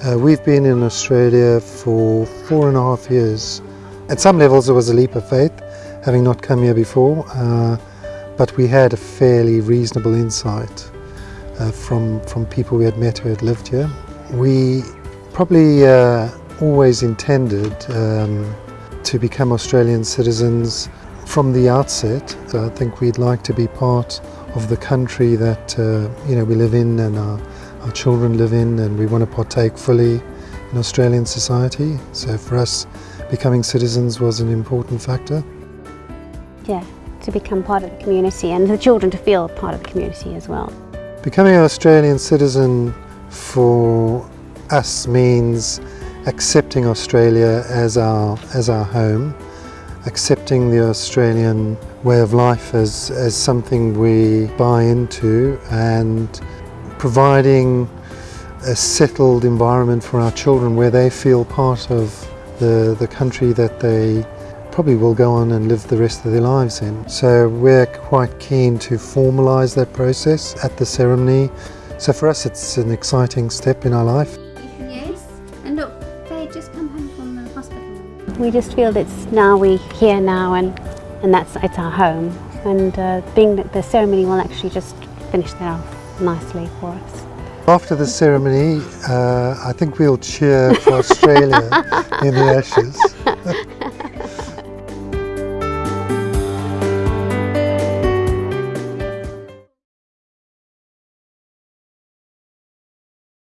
Uh, we've been in Australia for four and a half years. At some levels it was a leap of faith, having not come here before, uh, but we had a fairly reasonable insight uh, from, from people we had met who had lived here. We probably uh, always intended um, to become Australian citizens from the outset. I think we'd like to be part of the country that uh, you know we live in and our our children live in and we want to partake fully in Australian society. So for us, becoming citizens was an important factor. Yeah, to become part of the community and the children to feel part of the community as well. Becoming an Australian citizen for us means accepting Australia as our, as our home, accepting the Australian way of life as, as something we buy into and providing a settled environment for our children where they feel part of the, the country that they probably will go on and live the rest of their lives in. So we're quite keen to formalise that process at the ceremony. So for us it's an exciting step in our life. Yes, and look, they just come home from the hospital. We just feel it's now we're here now and, and that's it's our home and uh, being that the ceremony will actually just finish that off nicely for us. After the ceremony, uh, I think we'll cheer for Australia in the Ashes.